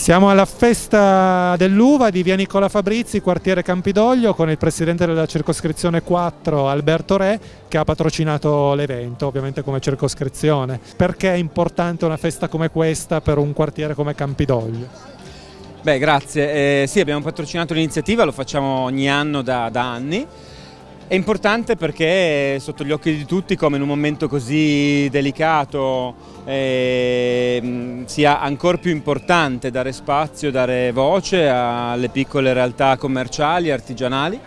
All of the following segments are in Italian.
Siamo alla festa dell'uva di via Nicola Fabrizi, quartiere Campidoglio, con il presidente della circoscrizione 4, Alberto Re, che ha patrocinato l'evento, ovviamente come circoscrizione. Perché è importante una festa come questa per un quartiere come Campidoglio? Beh, grazie. Eh, sì, abbiamo patrocinato l'iniziativa, lo facciamo ogni anno da, da anni. È importante perché è sotto gli occhi di tutti come in un momento così delicato eh, sia ancora più importante dare spazio, dare voce alle piccole realtà commerciali, artigianali.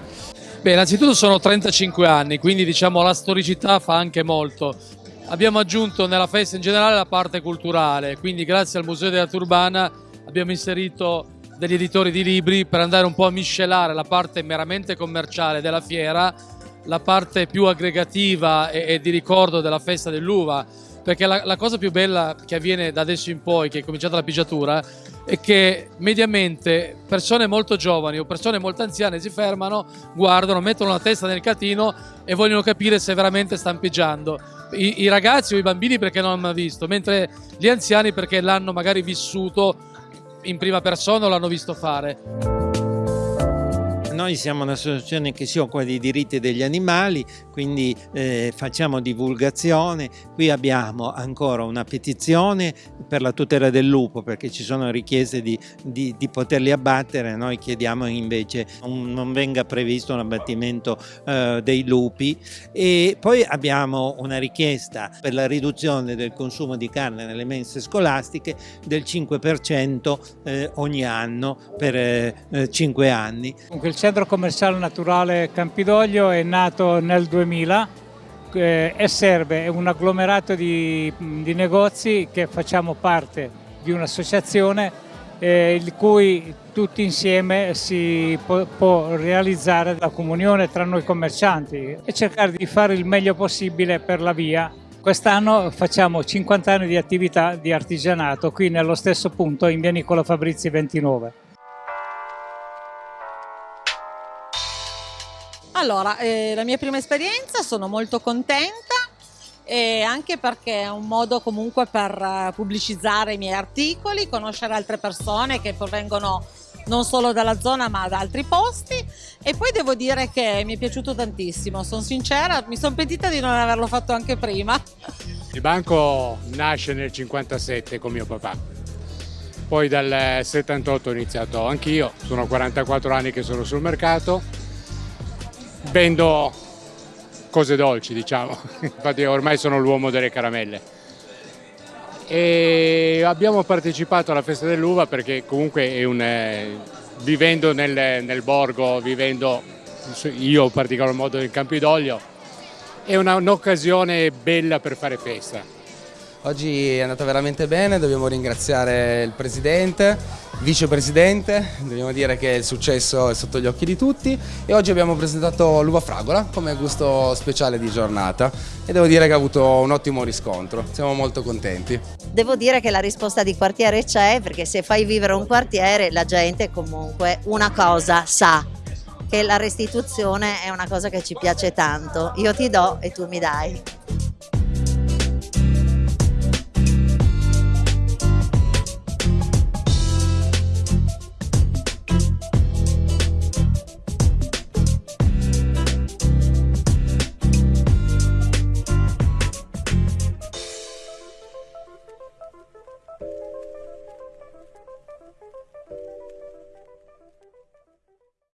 Beh, innanzitutto sono 35 anni, quindi diciamo la storicità fa anche molto. Abbiamo aggiunto nella festa in generale la parte culturale, quindi grazie al Museo della Turbana abbiamo inserito degli editori di libri per andare un po' a miscelare la parte meramente commerciale della fiera, la parte più aggregativa e, e di ricordo della festa dell'uva, perché la, la, cosa più bella che avviene da adesso in poi, che è cominciata la pigiatura, è che mediamente persone molto giovani o persone molto anziane si fermano, guardano, mettono la testa nel catino e vogliono capire se veramente stanno pigiando. I, I ragazzi o i bambini perché non l'hanno visto, mentre gli anziani perché l'hanno magari vissuto in prima persona o l'hanno visto fare. Noi siamo un'associazione che si occupa dei diritti degli animali, quindi eh, facciamo divulgazione. Qui abbiamo ancora una petizione per la tutela del lupo perché ci sono richieste di, di, di poterli abbattere. Noi chiediamo invece un, non venga previsto un abbattimento eh, dei lupi. E poi abbiamo una richiesta per la riduzione del consumo di carne nelle mense scolastiche del 5% eh, ogni anno per 5 eh, anni. Il centro commerciale naturale Campidoglio è nato nel 2000 eh, e serve, un agglomerato di, di negozi che facciamo parte di un'associazione eh, il cui tutti insieme si può, può, realizzare la comunione tra noi commercianti e cercare di fare il meglio possibile per la via. Quest'anno facciamo 50 anni di attività di artigianato qui nello stesso punto in via Nicola Fabrizi 29. Allora, eh, la mia prima esperienza, sono molto contenta e anche perché è un modo comunque per eh, pubblicizzare i miei articoli, conoscere altre persone che provengono non solo dalla zona ma da altri posti. E poi devo dire che mi è piaciuto tantissimo, sono sincera, mi sono pentita di non averlo fatto anche prima. Il banco nasce nel 57 con mio papà, poi dal 78 ho iniziato anch'io, sono 44 anni che sono sul mercato vendo cose dolci, diciamo. Infatti ormai sono l'uomo delle caramelle. E abbiamo partecipato alla festa dell'uva perché comunque è un, eh, vivendo nel, nel, borgo, vivendo io in particolar modo in Campidoglio, è un'occasione bella per fare festa. Oggi è andata veramente bene, dobbiamo ringraziare il Presidente, Vicepresidente, dobbiamo dire che il successo è sotto gli occhi di tutti e oggi abbiamo presentato l'uva fragola come gusto speciale di giornata e devo dire che ha avuto un ottimo riscontro, siamo molto contenti. Devo dire che la risposta di quartiere c'è perché se fai vivere un quartiere la gente comunque una cosa sa che la restituzione è una cosa che ci piace tanto, io ti do e tu mi dai.